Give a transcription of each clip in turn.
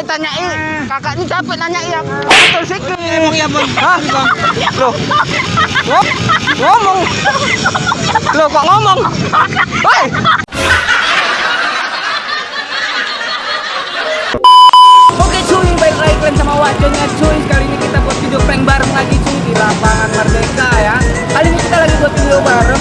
kalau ditanyain kakak ini capek nanya ya betul sikit Emang iya bang. Hah? Loh. Ngom ngomong. Loh kok ngomong? Hei. Oke cuy, baik lagi kalian sama wajahnya cuy Kali ini kita buat video prank bareng lagi cuy Di lapangan Merdeka ya Kali ini kita lagi buat video bareng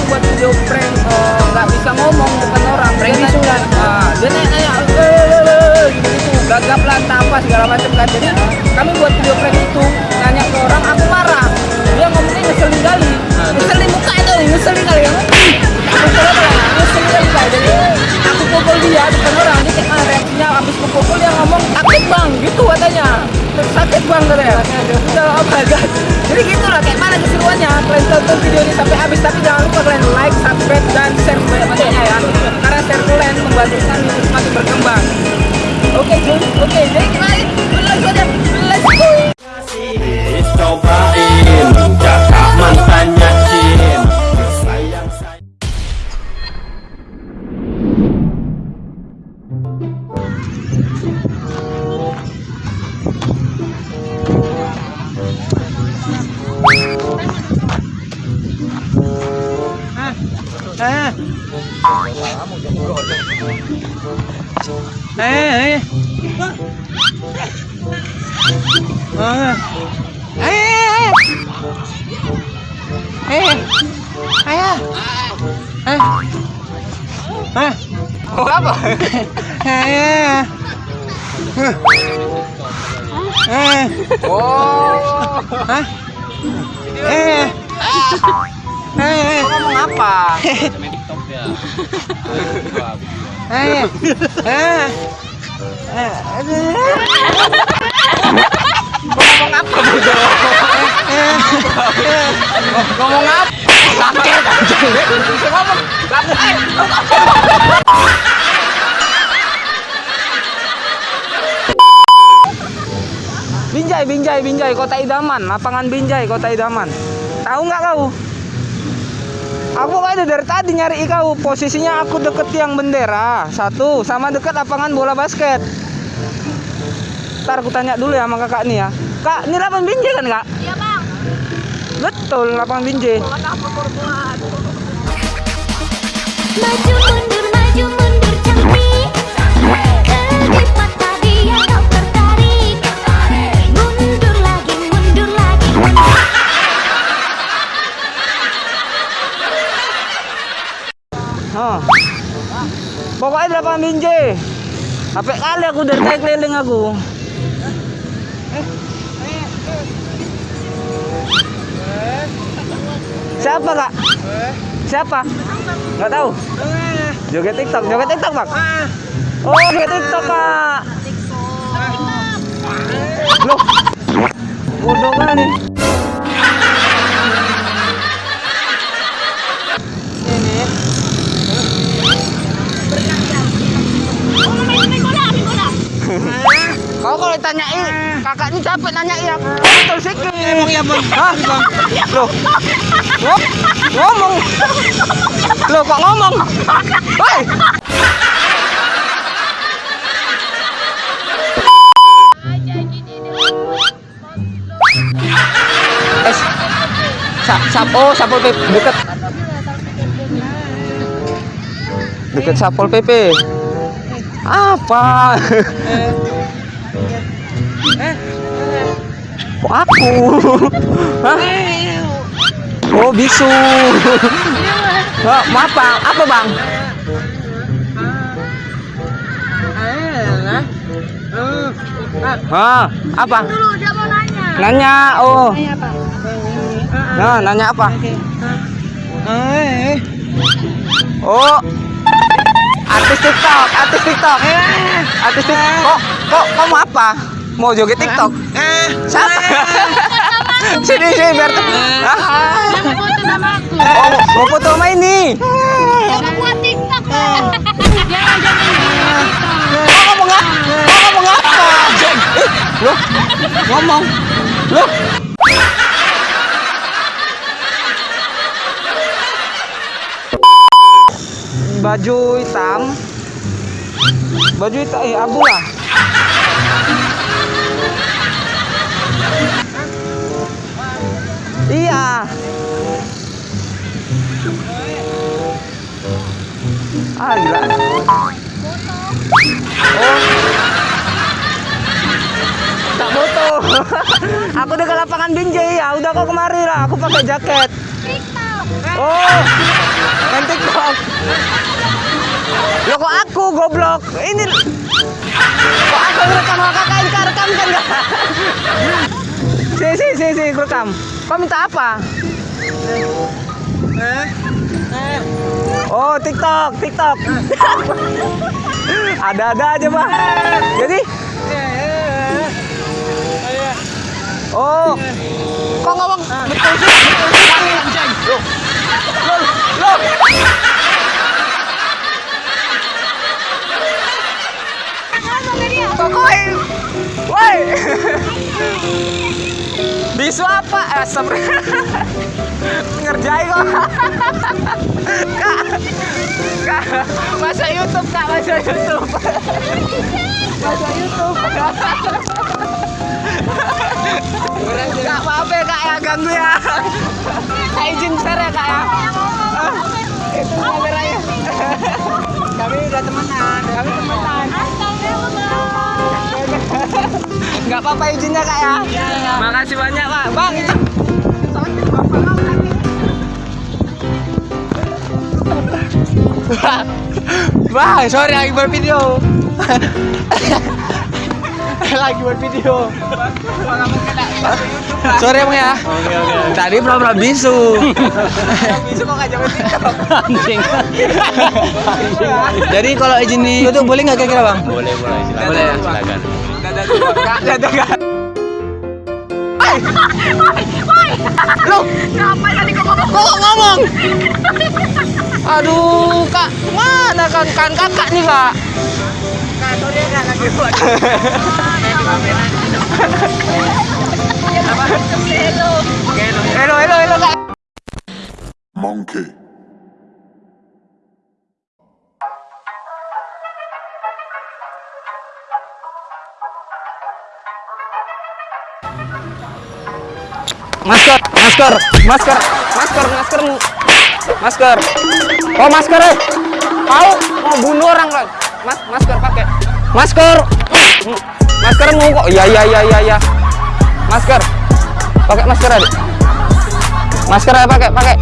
berkembang. Oke cuy oke jadi kita lanjut aja let's go Eh. Eh. Eh. Ah. Eh. Eh. Eh. Ayah. Eh. Eh. mau apa Eh. Eh. oh Hah? Eh. Eh. ngomong apa Eh. Eh. Eh. ngomong apa bodoh ngomong apa sakit ngomong. Binjai, Binjai, Binjai, Kota Idaman, lapangan Binjai, Kota Idaman. Tahu nggak kau? Aku ada dari tadi nyari kau. Posisinya aku deket tiang bendera satu, sama deket lapangan bola basket. Ntar aku tanya dulu ya sama kakak nih ya. Kak, ini lapangan Binjai kan kak? Iya bang. Betul, lapangan Binjai. Maju Pokoknya di lapangan Binjai. Sampai kali aku dari tadi keliling aku. Siapa kak? Siapa? Nggak tahu. Joget TikTok, joget TikTok bang. Oh, joget TikTok kak. Loh, bodoh kali. Kau kalau ditanyain, kakak ini capek nanya ya. Betul sikit. Emang iya bang. Hah? Ngom ngomong. Loh kok ngomong? Hei. Sa sap oh sapol pp deket deket sapol pp apa kok aku Hah? oh bisu oh, mau apa apa bang Hah, apa? Dulu dia mau nanya. Nanya, oh. Nanya apa? Nah, nanya apa? Eh. Oh. Artis TikTok, artis TikTok. Artis TikTok. Kok, kok, kok mau apa? Mau joget TikTok? Eh. Siapa? sini, sini biar. Hah? Dia mau foto sama aku. Oh, mau- mau foto sama ini. Mau buat TikTok. Jangan jangan gitu. Kok ngomong apa? Kok ngomong apa? Loh, ngomong. Loh. Baju hitam. Baju hitam, eh, abu lah. Iya. Ah, gila. Oh. Tak foto. aku udah ke lapangan binjai ya. Udah kok kemari lah. Aku pakai jaket. TikTok. Oh, main TikTok. Lo kok aku goblok? Ini kok aku rekam kakak rekam kan enggak? Si si si si rekam. Kau minta apa? Oh TikTok TikTok. Ada-ada aja bang. Jadi Oh, kok ngomong betul sih? Woi. Bisu apa? Eh, seber- Ngerjai kok. Kak. Kak, masa YouTube, Kak, masa YouTube. Masa YouTube. Kak, maaf ya, Kak, ya ganggu ya. Kak izin bentar ya, Kak ya. Itu kameranya. Kami udah temenan, kami temenan. Nggak apa-apa izinnya kak ya. Makasih banyak pak. Bang itu. Bang, sorry lagi video. lagi buat video. sorry emang ya. Tadi pura-pura bisu. bisu kok ngajak TikTok. Anjing. Jadi kalau izin di YouTube boleh nggak kira-kira bang? Boleh, boleh. Silakan. Boleh ya? Silakan. Kak, dadah kak. Lu Ngapain tadi kau ngomong? kok ngomong? Aduh, Kak, mana kan kan kakak nih, Kak? Monkey. Masker, masker, masker, masker, masker, masker. Oh masker, eh. Mau mau bunuh orang kan? Mas, masker pakai. Masker, masker mau kok? Iya iya iya iya iya. Masker, pakai masker aja. Masker aja pakai pakai.